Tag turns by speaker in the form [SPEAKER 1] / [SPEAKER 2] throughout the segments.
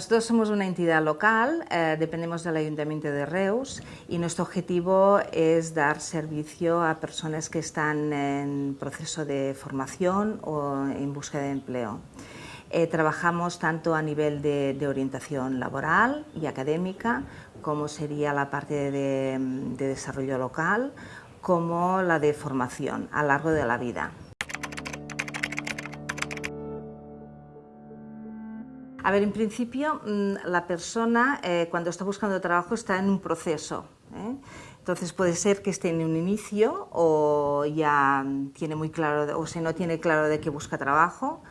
[SPEAKER 1] Nosotros somos una entidad local, eh, dependemos del Ayuntamiento de Reus y nuestro objetivo es dar servicio a personas que están en proceso de formación o en búsqueda de empleo. Eh, trabajamos tanto a nivel de, orientación laboral y académica, como sería la parte de desarrollo local, como la de formación a lo largo de la vida. A ver, en principio mm, la persona eh, cuando está buscando trabajo está en un proceso. ¿eh? Entonces puede ser que esté en un inicio o ya tiene muy claro, o si no tiene claro de qué busca trabajo,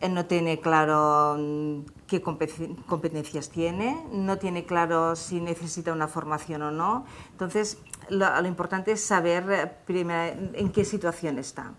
[SPEAKER 1] eh, no tiene claro mm, qué competencias tiene, no tiene claro si necesita una formación o no. Entonces lo, lo importante es saber en qué situación está.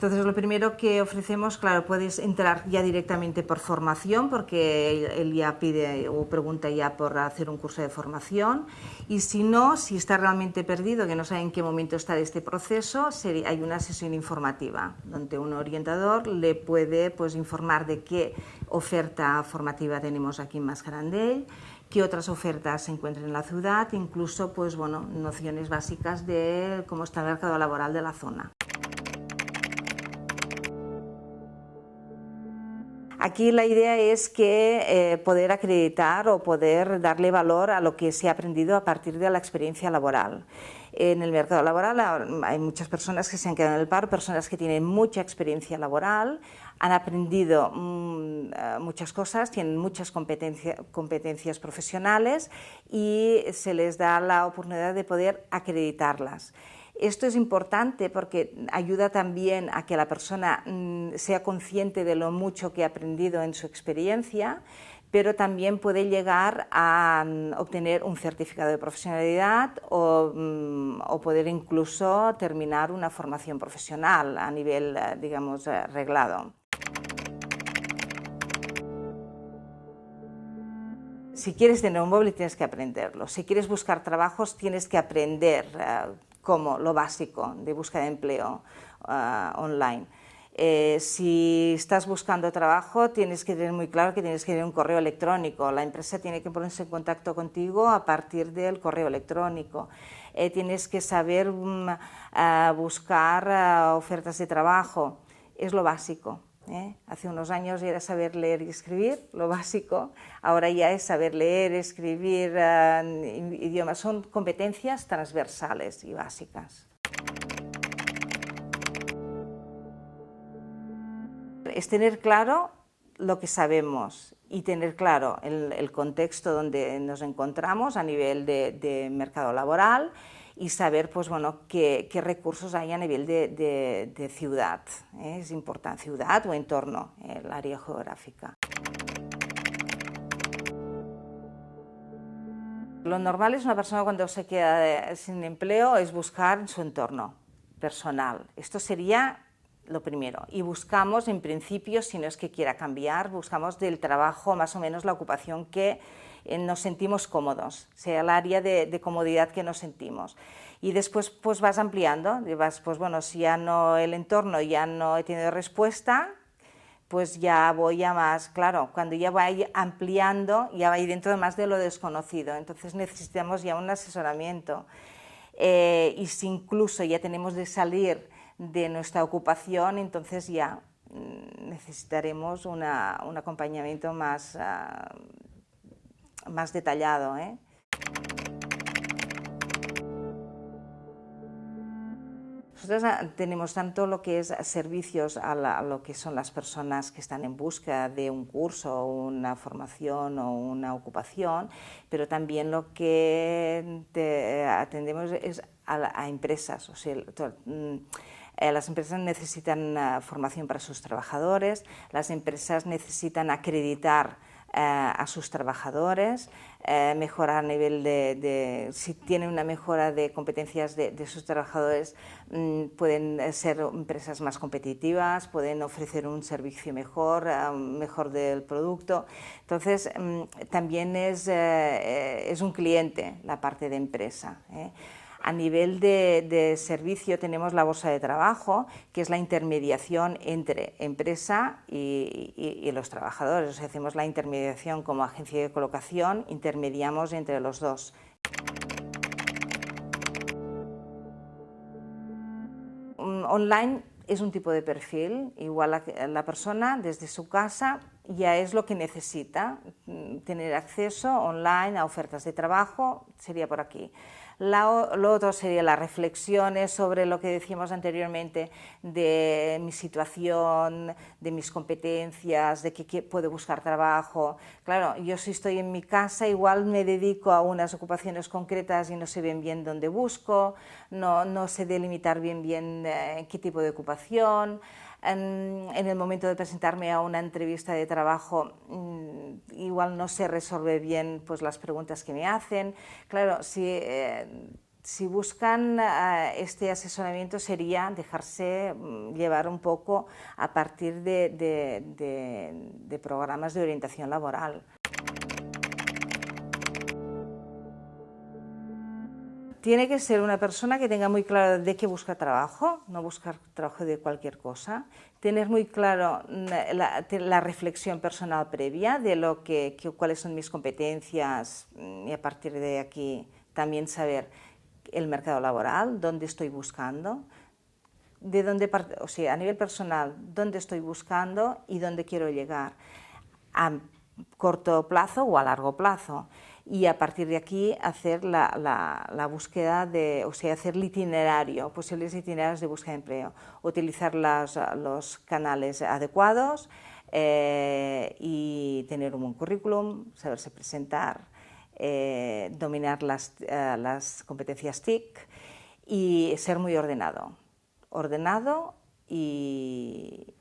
[SPEAKER 1] Entonces, lo primero que ofrecemos, claro, puedes entrar ya directamente por formación, porque él, ya pide o pregunta ya por hacer un curso de formación. Y si no, si está realmente perdido, que no sabe en qué momento está este proceso, hay una sesión informativa, donde un orientador le puede pues, informar de qué oferta formativa tenemos aquí en Mascarandell, qué otras ofertas se encuentran en la ciudad, incluso pues, bueno, nociones básicas de cómo está el mercado laboral de la zona. Aquí la idea es que eh, poder acreditar o poder darle valor a lo que se ha aprendido a partir de la experiencia laboral. En el mercado laboral hay muchas personas que se han quedado en el paro, personas que tienen mucha experiencia laboral, han aprendido mm, eh, muchas cosas, tienen muchas competencias profesionales y se les da la oportunidad de poder acreditarlas. Esto es importante porque ayuda también a que la persona mm, sea consciente de lo mucho que ha aprendido en su experiencia, pero también puede llegar a mm, obtener un certificado de profesionalidad mm, o, poder incluso terminar una formación profesional a nivel, eh, digamos, eh, reglado. Si quieres tener un móvil tienes que aprenderlo. Si quieres buscar trabajos tienes que aprender eh, como lo básico de búsqueda de empleo ah, online. Eh, si estás buscando trabajo, tienes que tener muy claro que tienes que tener un correo electrónico. La empresa tiene que ponerse en contacto contigo a partir del correo electrónico. Eh, tienes que saber mm, ah, buscar ah, ofertas de trabajo. Es lo básico. ¿Eh? Hace unos años era saber leer y escribir, lo básico, ahora ya es saber leer, escribir eh, idiomas, son competencias transversales y básicas. Es tener claro lo que sabemos y tener claro el, contexto donde nos encontramos a nivel de mercado laboral y saber pues, bueno, qué, recursos hay a nivel de, ciudad. ¿eh? Es importante, ciudad o entorno, el área geográfica. Lo normal es una persona cuando se queda sin empleo es buscar su entorno personal. Esto sería lo primero. Y buscamos, en principio, si no es que quiera cambiar, buscamos del trabajo más o menos la ocupación que eh, nos sentimos cómodos, sea el área de, comodidad que nos sentimos. Y después pues vas ampliando, vas, pues bueno, si ya no el entorno ya no he tenido respuesta, pues ya voy a más, claro, cuando ya voy ampliando, ya va dentro de más de lo desconocido, entonces necesitamos ya un asesoramiento. Eh, y si incluso ya tenemos de salir de nuestra ocupación, entonces ya mm, necesitaremos un acompañamiento más, ah, más detallado. ¿eh? Nosotros ah, tenemos tanto lo que es servicios a, lo que son las personas que están en busca de un curso, una formación o una ocupación, pero también lo que atendemos es a, empresas. O sea, mm, eh, las empresas necesitan ah, formación para sus trabajadores, las empresas necesitan acreditar eh, a sus trabajadores, eh, mejorar a nivel de, si tienen una mejora de competencias de, sus trabajadores, mm, pueden ser empresas más competitivas, pueden ofrecer un servicio mejor, eh, mejor del producto. Entonces, mm, también es, es un cliente la parte de empresa. A nivel de, servicio tenemos la bolsa de trabajo, que es la intermediación entre empresa y, los trabajadores. O sea, hacemos la intermediación como agencia de colocación, intermediamos entre los dos. Online es un tipo de perfil, igual la persona desde su casa ya es lo que necesita, tener acceso online a ofertas de trabajo, sería por aquí lo otro sería las reflexiones sobre lo que decíamos anteriormente de mi situación, de mis competencias, de que puedo buscar trabajo. Claro, yo si estoy en mi casa igual me dedico a unas ocupaciones concretas y no sé bien bien dónde busco, no, no sé delimitar bien bien eh, qué tipo de ocupación en, el momento de presentarme a una entrevista de trabajo mm, igual no sé resolver bien pues, las preguntas que me hacen. Claro, si, eh, buscan eh, este asesoramiento sería dejarse mm, llevar un poco a partir de programas de orientación laboral. Tiene que ser una persona que tenga muy claro de qué busca trabajo, no buscar trabajo de cualquier cosa, tener muy claro mm, la, reflexión personal previa de lo que, cuáles son mis competencias mm, y a partir de aquí también saber el mercado laboral, dónde estoy buscando, de dónde, o sea, a nivel personal, dónde estoy buscando y dónde quiero llegar, a corto plazo o a largo plazo y a partir de aquí hacer la, la, búsqueda de, o sea, hacer el itinerario, posibles itinerarios de búsqueda de empleo, utilizar los canales adecuados eh, y tener un buen currículum, saberse presentar, eh, dominar las, eh, las competencias TIC y ser muy ordenado. Ordenado y,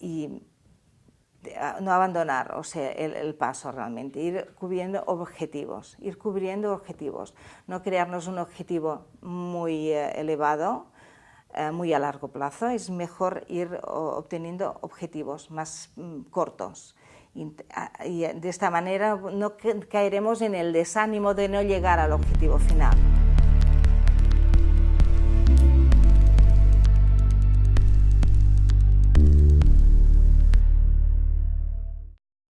[SPEAKER 1] y no abandonar o sea, el, paso realmente, ir cubriendo objetivos, ir cubriendo objetivos, no crearnos un objetivo muy eh, elevado, eh, muy a largo plazo, es mejor ir obteniendo objetivos más mm, cortos. Y, y de esta manera no caeremos en el desánimo de no llegar al objetivo final.